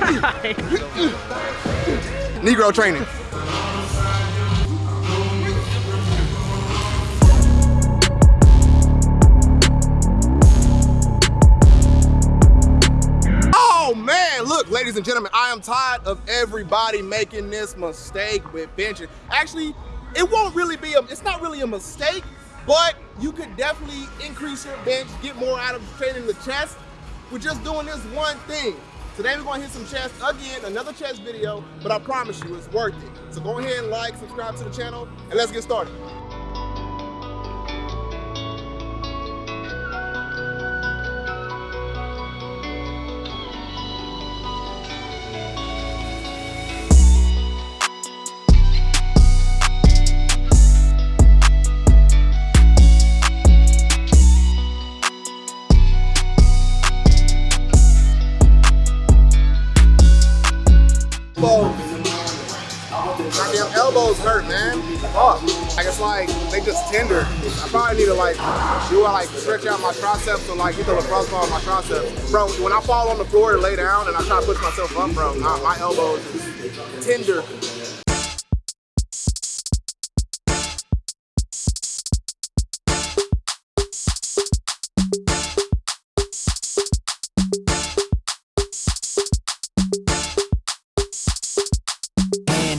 Negro training. Oh man, look, ladies and gentlemen, I am tired of everybody making this mistake with benching. Actually, it won't really be a, it's not really a mistake, but you could definitely increase your bench, get more out of training the chest with just doing this one thing. Today we're gonna hit some chest again, another chest video, but I promise you it's worth it. So go ahead and like, subscribe to the channel, and let's get started. Goddamn elbows hurt, man. Fuck. Like it's like they just tender. I probably need to like do I like stretch out my triceps or like get the lacrosse ball on my triceps. Bro, when I fall on the floor to lay down and I try to push myself up, bro, my, my elbows tender.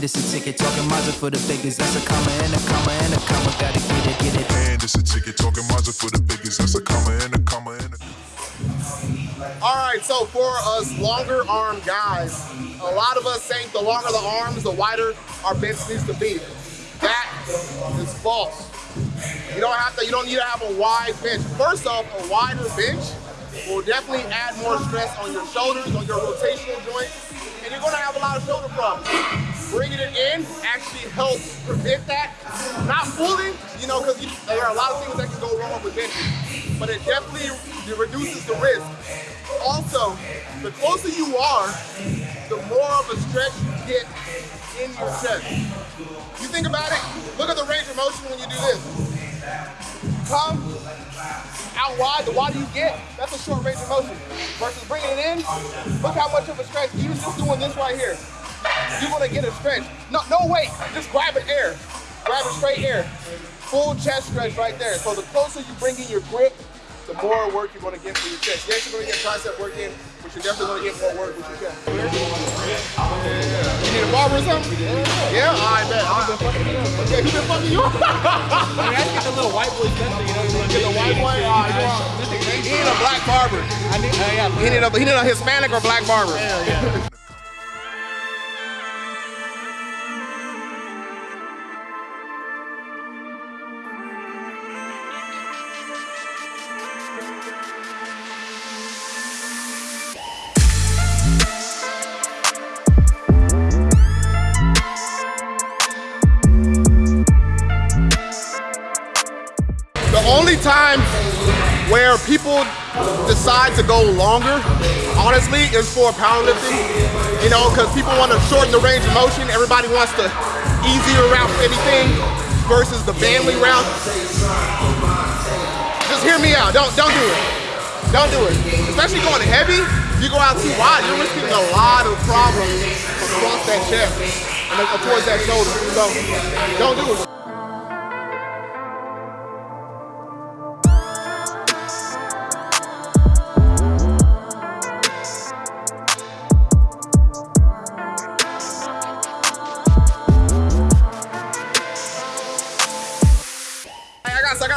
And a ticket talking Mazda for the biggest. That's a comma and a comma and a comma. Gotta get it, get it. And it's a ticket talking Mazda for the biggest. That's a comma and a comma and a. All right, so for us longer arm guys, a lot of us think the longer the arms, the wider our bench needs to be. That is false. You don't have to, you don't need to have a wide bench. First off, a wider bench will definitely add more stress on your shoulders, on your rotational joints, and you're gonna have a lot of shoulder problems. Bringing it in actually helps prevent that. Not fully, you know, because there are a lot of things that can go wrong with benching, but it definitely reduces the risk. Also, the closer you are, the more of a stretch you get in your chest. You think about it, look at the range of motion when you do this. Come out wide, the wider you get, that's a short range of motion. Versus bringing it in, look how much of a stretch, even just doing this right here, you're gonna get a stretch. No, no weight, just grab it air. Grab it straight air. Full chest stretch right there. So the closer you bring in your grip, the more work you're gonna get for your chest. Yes, you're gonna get tricep work in, but you're definitely gonna get more work with your chest. You need a barber or something? Yeah, I bet. Okay, he been fucking you up? I mean, I get the little white boy special, you know. You Get the white boy? You want- He need a black barber. I need, uh, yeah. He need a, he need a Hispanic or black barber. Hell yeah. Where people decide to go longer, honestly, is for powerlifting. You know, because people want to shorten the range of motion. Everybody wants the easier route for anything versus the family route. Just hear me out. Don't don't do it. Don't do it. Especially going heavy. You go out too wide, you're risking a lot of problems across that chest and towards that shoulder. So don't do it.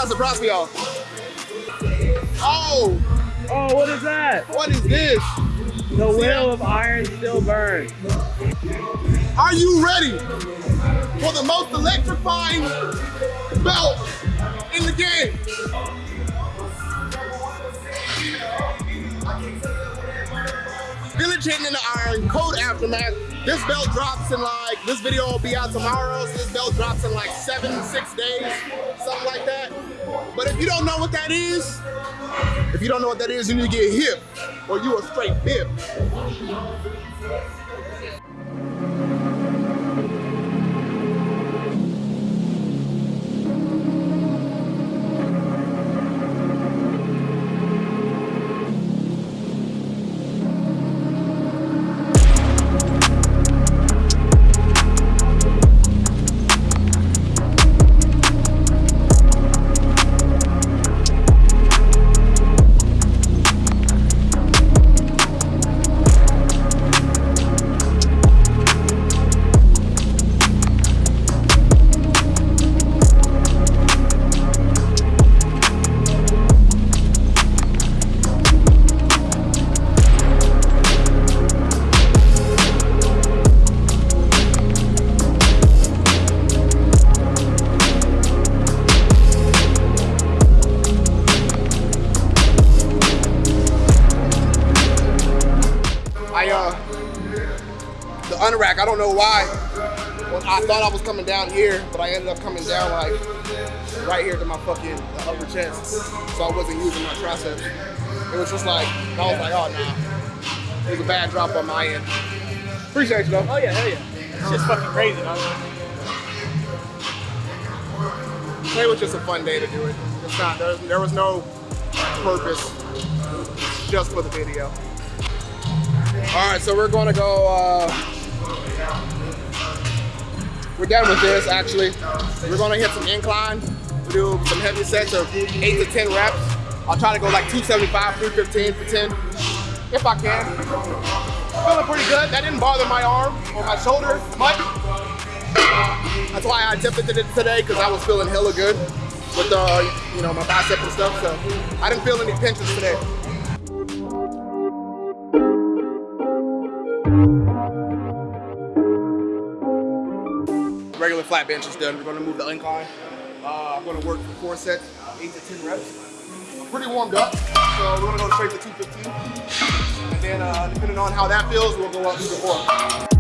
Hey, I got, a surprise for y'all. Oh, Oh, what is that? what is this? The will of iron still burns. Are you ready for the most electrifying belt in the game? Village hitting in the iron, code aftermath. This belt drops in like, this video will be out tomorrow, so this belt drops in like seven, six days, something like that. But if you don't know what that is, if you don't know what that is, you need to get hip, or you a straight bib. Don't know why. Well, I thought I was coming down here, but I ended up coming down like right here to my fucking upper chest. So I wasn't using my triceps. It was just like I was like, oh nah. It was a bad drop on my end. Appreciate you though. Oh yeah, hell yeah. It's just fucking crazy, man. It was just a fun day to do it. It's not there, there was no purpose just for the video. All right, so we're gonna go. Uh, we're done with this actually. We're gonna hit some incline. We do some heavy sets of eight to ten reps. I'll try to go like 275, 315 for 10, if I can. Feeling pretty good. That didn't bother my arm or my shoulder much. That's why I attempted it today because I was feeling hella good with uh, you know, my bicep and stuff. So I didn't feel any pinches today. Flat bench is done. We're gonna move the incline. Uh, I'm gonna work for four sets, eight to 10 reps. I'm pretty warmed up, so we're gonna go straight to 215. And then uh, depending on how that feels, we'll go up even more.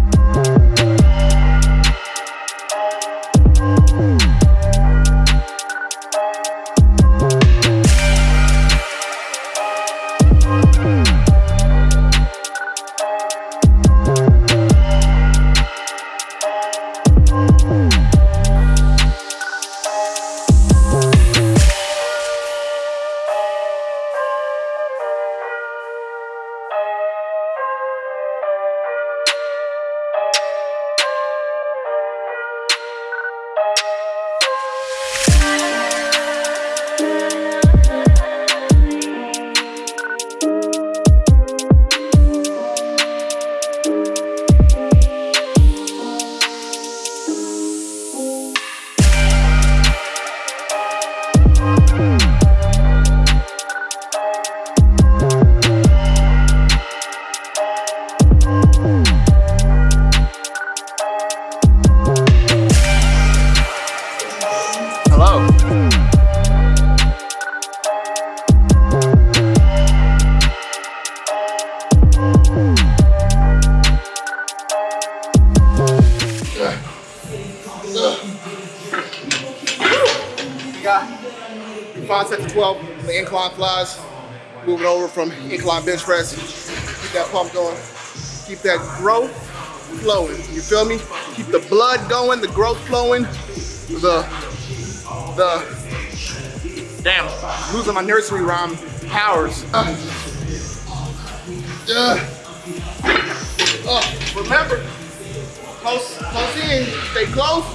Incline flies. Moving over from incline bench press. Keep that pump going. Keep that growth flowing. You feel me? Keep the blood going, the growth flowing, the the damn losing my nursery rhyme powers. Uh, uh, uh, remember, close, close in, stay close.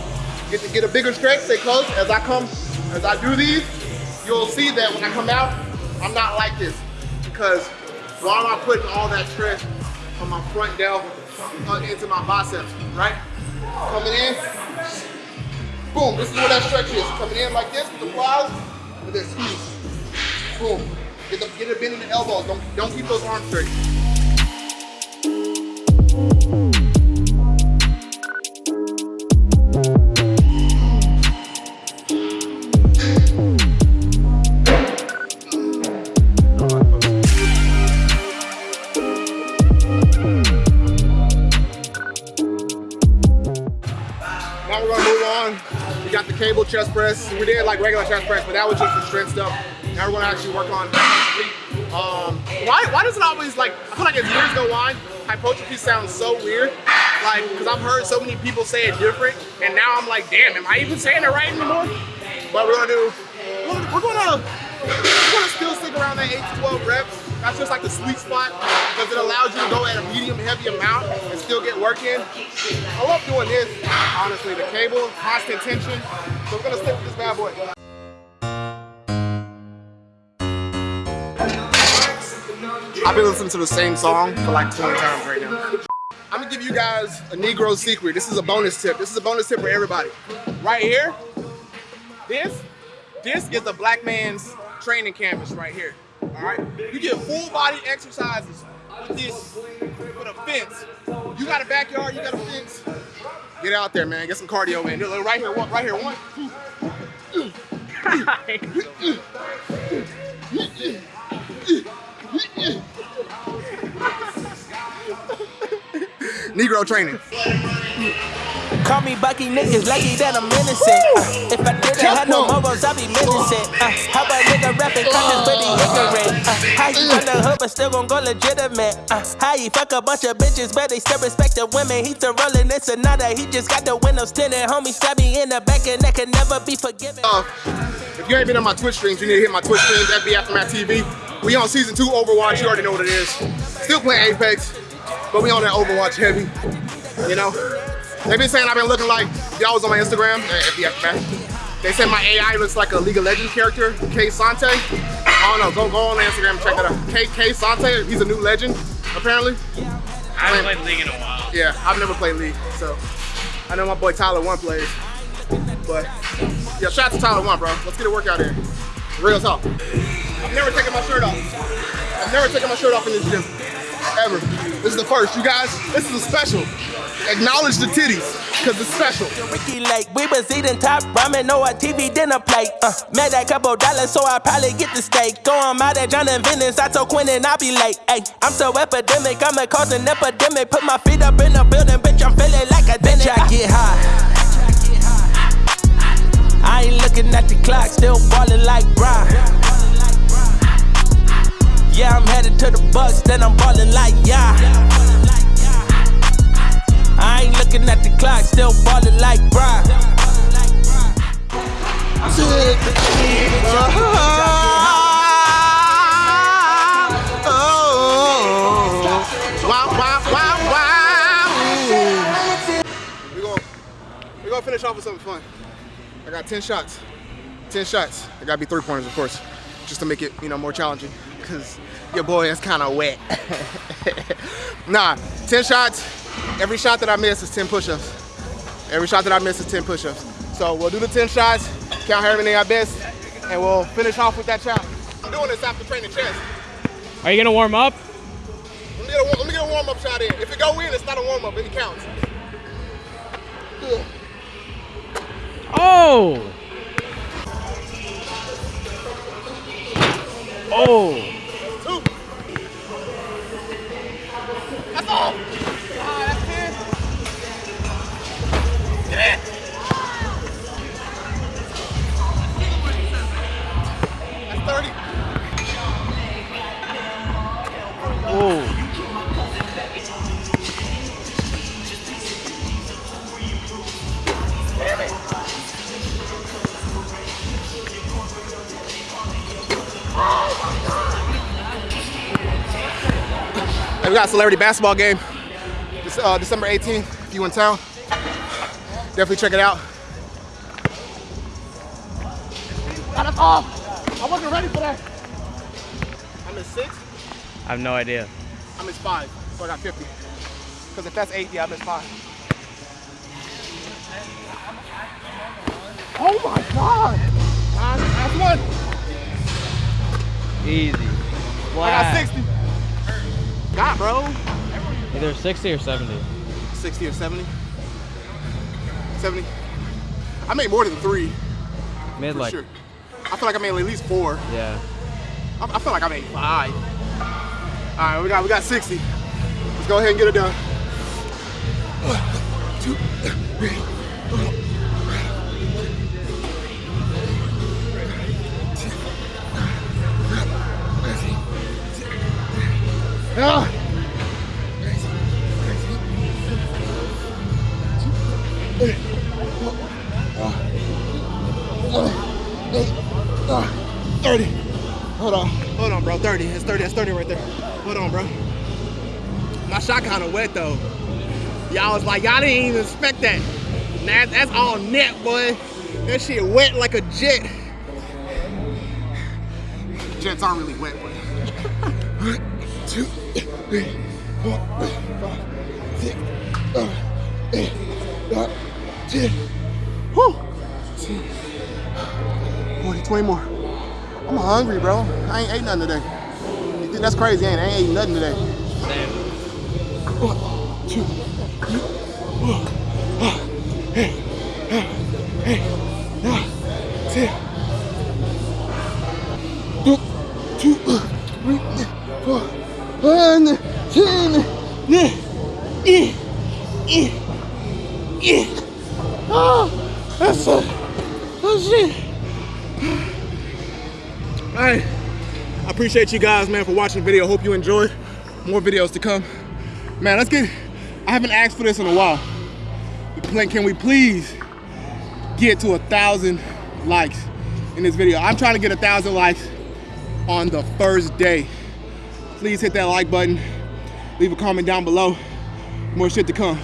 Get to get a bigger stretch, stay close. As I come, as I do these, you'll see that when I come out, I'm not like this because while I'm putting all that stress on my front delt uh, into my biceps, right? Coming in, Boom, this is where that stretch is. Coming in like this with the quads, with then squeeze. Boom. Get, the, get it bend in the elbows. Don't, don't keep those arms straight. Got the cable chest press. We did like regular chest press, but that was just the strength stuff. Now we're gonna actually work on um, why, why does it always like, I feel like as years go on, hypertrophy sounds so weird. Like, cause I've heard so many people say it different, and now I'm like, damn, am I even saying it right anymore? But we're gonna do, we're, we're gonna, we're gonna still stick around that 8 to 12 reps. That's just like the sweet spot because it allows you to go at a medium heavy amount and still get work in. I love doing this, honestly. The cable, constant tension. So we're gonna stick with this bad boy. I've been listening to the same song for like 20 times right now. I'm gonna give you guys a Negro secret. This is a bonus tip. This is a bonus tip for everybody. Right here, this, this is the black man's training canvas right here. All right, you get full body exercises with this, with a fence. You got a backyard, you got a fence. Get out there, man. Get some cardio in. Right here, one, right here, one. Negro training. Call me Bucky niggas lucky that I'm innocent. If I didn't have no morals, I'd be menacing. Uh, how a nigga rapping conscious pretty ignorant? Uh, how you from the hood but still gon' go legitimate? Uh, how you fuck a bunch of bitches but they still respect the women? He still rolling this another. He just got the windows tinted. Homie stab me in the back and that can never be forgiven. Uh, if you ain't been on my Twitch streams, you need to hit my Twitch streams, FB Aftermath TV. We on season two Overwatch, you already know what it is. Still playing Apex, but we on that Overwatch heavy, you know? They've been saying I've been looking like, y'all was on my Instagram, uh, FB Aftermath. They said my AI looks like a League of Legends character, K'Sante. I don't know, go, go on Instagram and check that out. K, K'Sante, he's a new legend, apparently. I haven't played League in a while. Yeah, I've never played League, so I know my boy Tyler1 plays. But yeah, shout out to Tyler1, bro. Let's get a workout in. Real talk. I've never taken my shirt off. I've never taken my shirt off in this gym. Ever. This is the first. You guys, this is a special. Acknowledge the titties, because it's special. Ricki Lake, we was eating top ramen or a TV dinner plate. Uh, made that couple dollars, so I probably get the steak. Throw 'em out at John and Venice, I told Quinn and I be late. Ay, I'm so epidemic, I'ma cause an epidemic. Put my feet up in the building, bitch, I'm feeling like a bitch. I get high. I ain't looking at the clock, still ballin' to the Bucks, then I'm ballin' like yeah. I ain't looking at the clock, still ballin' like Brian. Wow, wow, wow, wow. We're gonna, we're gonna finish off with something fun. I got 10 shots. 10 shots. It gotta be three pointers, of course, just to make it, you know, more challenging. Cause your boy is kind of wet. nah, 10 shots. Every shot that I miss is 10 push-ups. Every shot that I miss is 10 push-ups. So we'll do the 10 shots, count however many I miss, and we'll finish off with that challenge. I'm doing this after training chest. Are you gonna warm up? Let me get a, let me get a warm-up shot in. If it go in, it's not a warm-up, it counts. Oh! Oh! We got a celebrity basketball game this, uh, December 18th. If you in town, definitely check it out. That's all. I wasn't ready for that. I'm in six. I have no idea. I missed five, so I got 50. Because if that's eight, yeah, I missed five. Oh my God! Nine, that's one. Easy. I got 60. God, bro. Either 60 or 70. 60 or 70. 70. I made more than three, for like, sure. I feel like I made at least four. yeah. I, I feel like I made five. All right, we got we got 60. Let's go ahead and get it done. One, two, three. Ah, 30. Hold on. Hold on, bro. 30. It's 30. That's 30 right there. Hold on, bro. My shot kind of wet, though. Y'all was like, y'all didn't even expect that. That's all net, boy. That shit wet like a jet. Jets aren't really wet, but. Two, four, five, six, seven, eight, nine, ten. Whew. 20, 20 more. I'm hungry, bro. I ain't ate nothing today. That's crazy, ain't? I ain't ate nothing today. One, two, three, four, five, eight, nine, eight, nine, ten. One, two, three, Oh, that's it. Oh shit. All right. I appreciate you guys, man, for watching the video. Hope you enjoyed. More videos to come. Man, let's get, I haven't asked for this in a while. Can we please get to a thousand likes in this video? I'm trying to get a thousand likes on the first day. Please hit that like button. Leave a comment down below. More shit to come.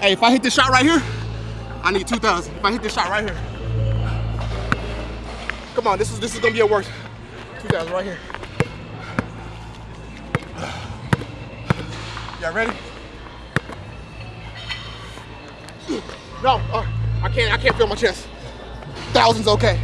Hey, if I hit this shot right here, I need 2,000. If I hit this shot right here. Come on, this is this is gonna be a work. 2,000 right here. Y'all ready? No, uh, I can't. I can't feel my chest. Thousands, okay.